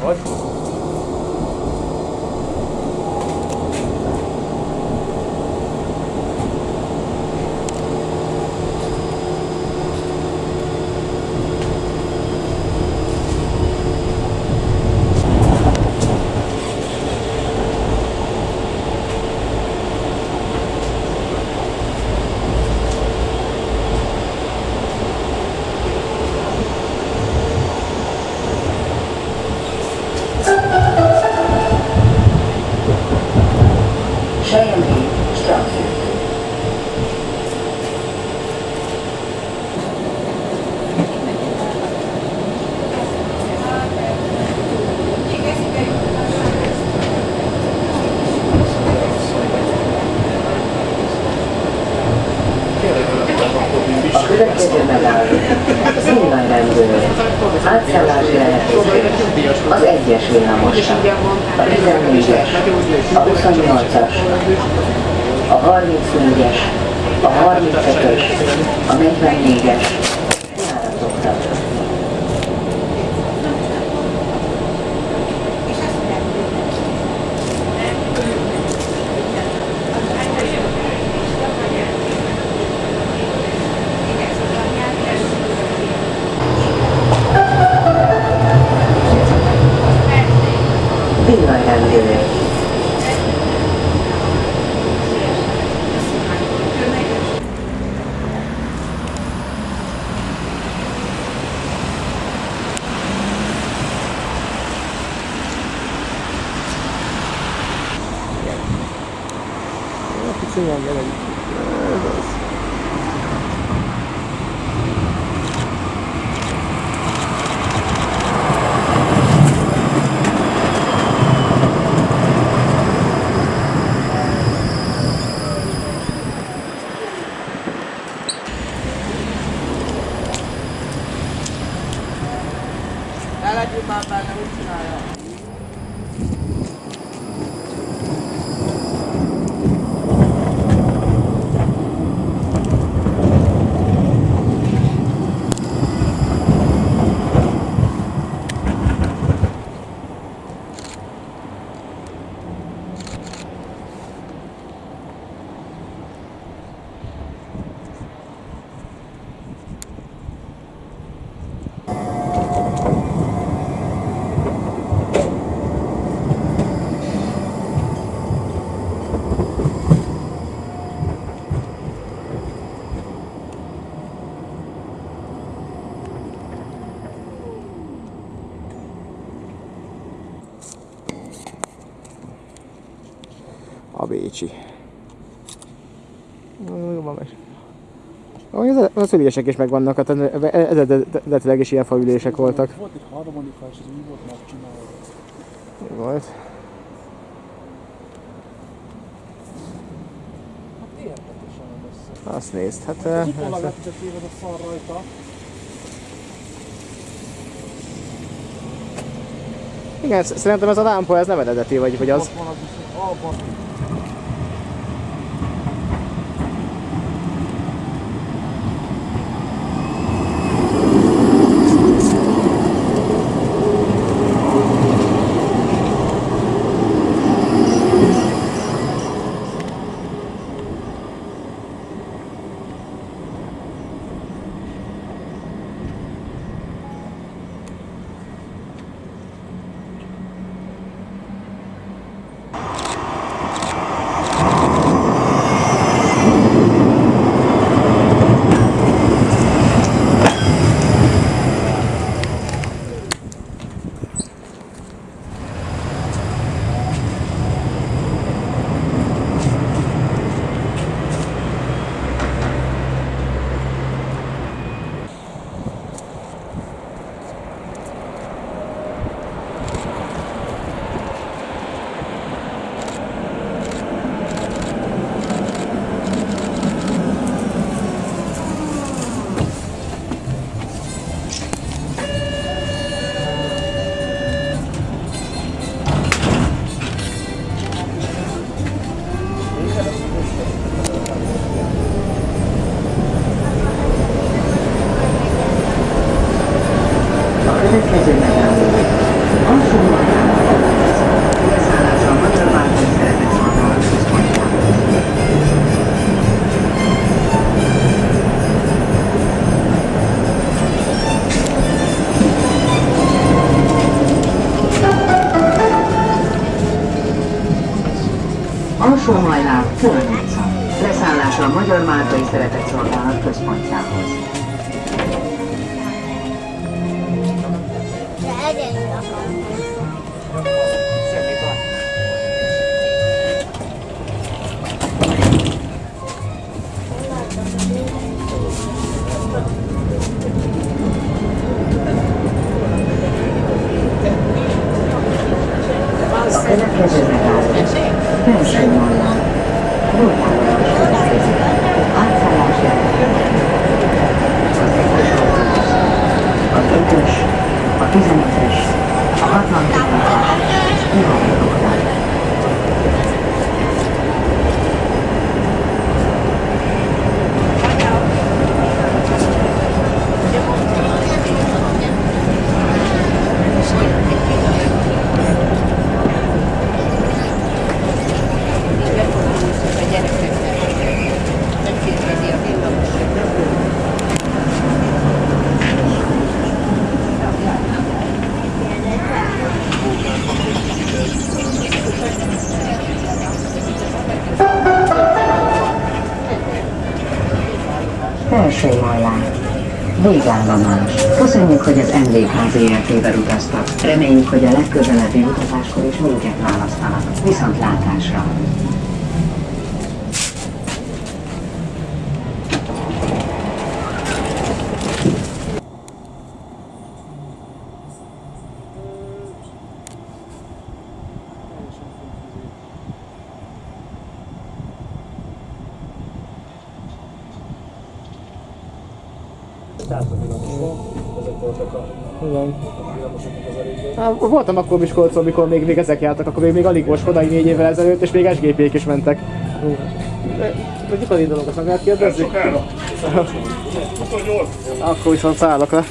Hogy? Chandy structure. Kicsi van vele. Ez az. Ne legyünk már benne, úgy csinálja. A Bécsi. Jobban meg. Ahogy az, ülések is megvannak, hát eredetileg is ilyen faülések voltak. Volt egy harmonika, és ez úgy volt megcsinálva. Volt. Hát érdekesen össze. Azt nézd, hát... Az eh, utólag ez- lett téved a szar rajta. Igen, sz- szerintem ez a lámpa, ez nem eredeti, vagy hogy az... Van az abban. Következő megálló Alsó Leszállás a Magyar Mártai Szeretett Szolgálat központjához. Alsó hajnál Fölön utca. Leszállás a Magyar Mártai Szeretett Szolgálat központjához. Végállomás. Köszönjük, hogy az MVK ZRT-vel utaztak. Reméljük, hogy a legközelebbi utazáskor is minket választanak. Viszontlátásra! Igen. Hát, voltam akkor Miskolcon, amikor még, még ezek jártak, akkor még, még alig volt Skodai négy évvel ezelőtt, és még SGP-k is mentek. Tudjuk az indulókat meg lehet kérdezni? Akkor viszont szállok le.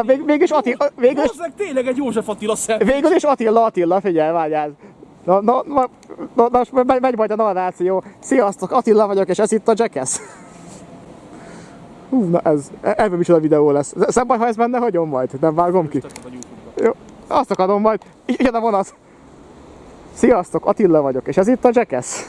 Vég, végül is Attila, végül is, tényleg egy József Attila szem. végül is Attila, Attila, figyelj, várjál. Na, na, na, na, na most megy, megy majd a narráció. Sziasztok, Attila vagyok, és ez itt a Jackass. Hú, na ez, ebből is a videó lesz. Szebb baj, ha ez benne hagyom majd, nem vágom ki. Jó, azt akarom majd. Jön a vonat. Sziasztok, Attila vagyok, és ez itt a Jackass.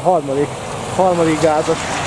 A harmadik, harmadik gázos.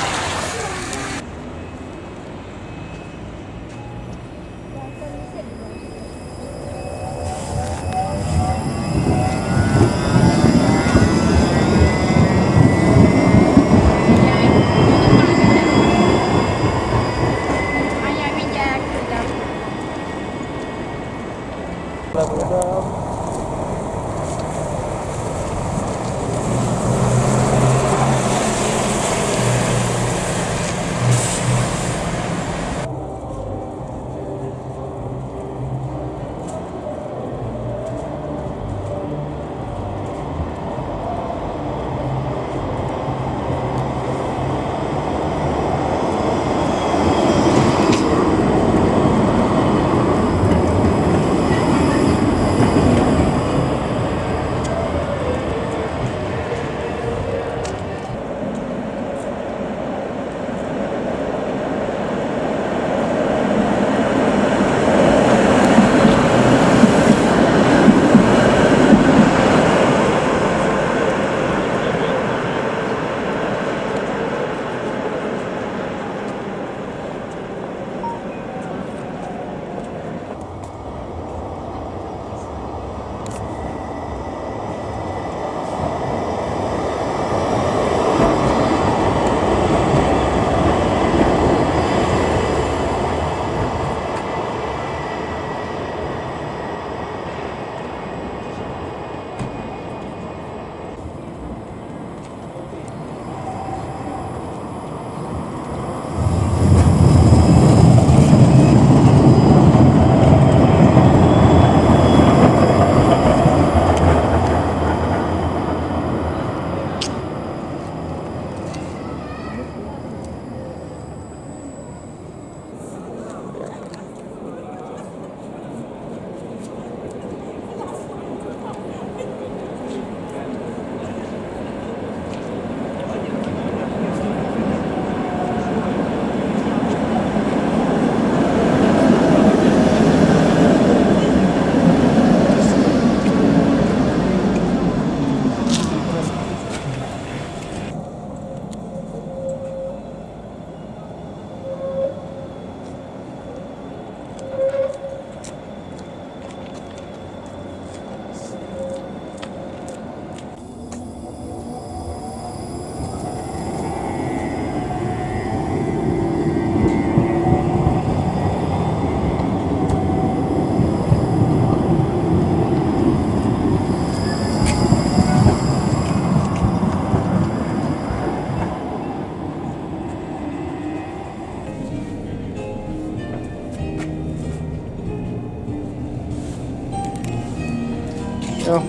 Jó.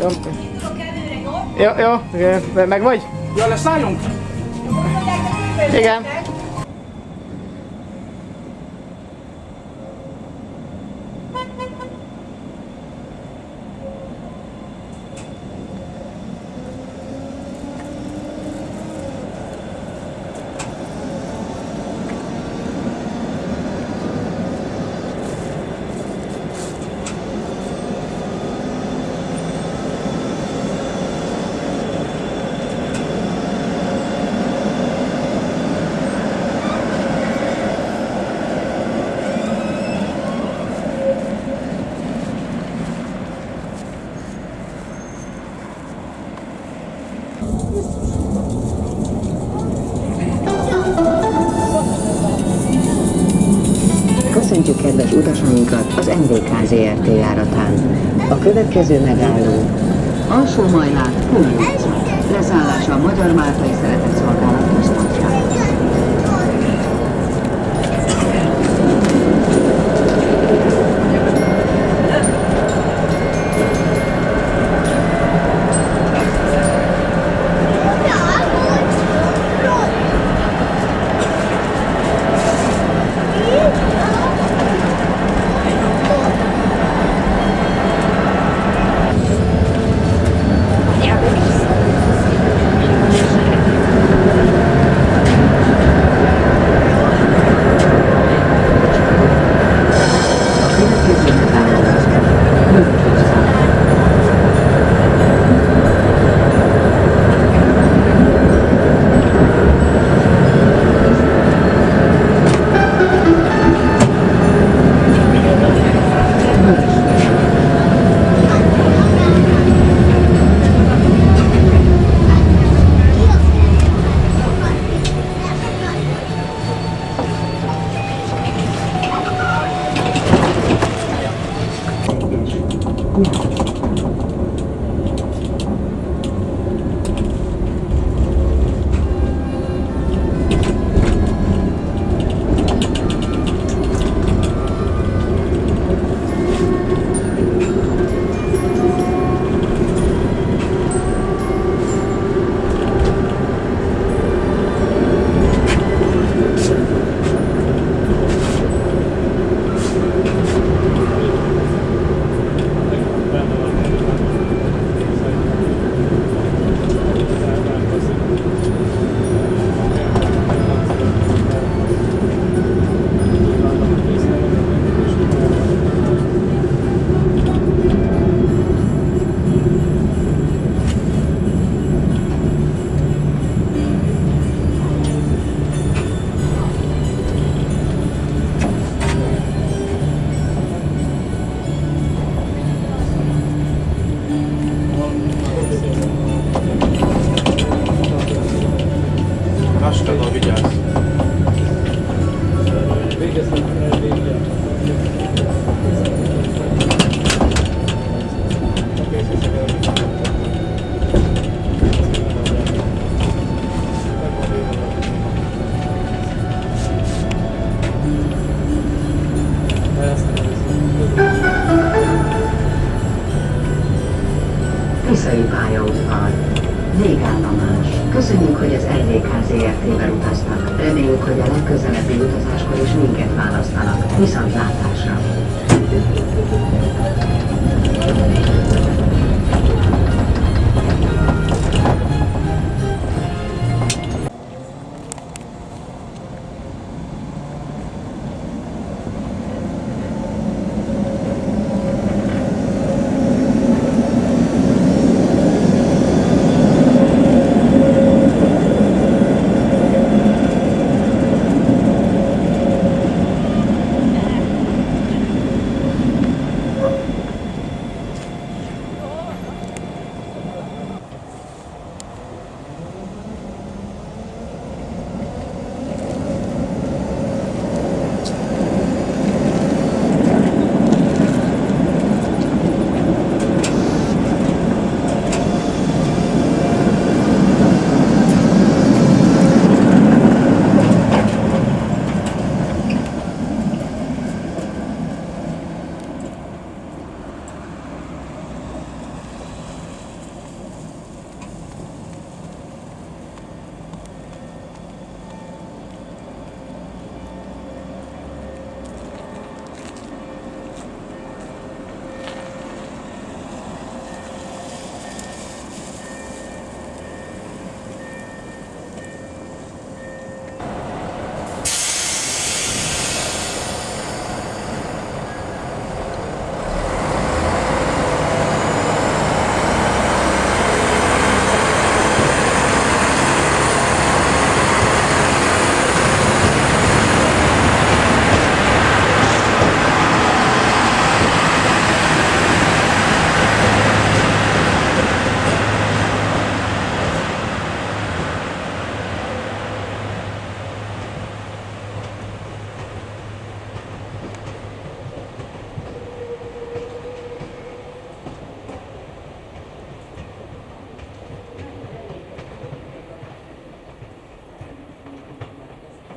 Jó. Jó, jó, meg vagy? Ja, leszálljunk? Igen. ZRT járatán. A következő megálló Alsó Majlát, Puli utca. Leszállása a Magyar Máltai Szeretett Szolgálat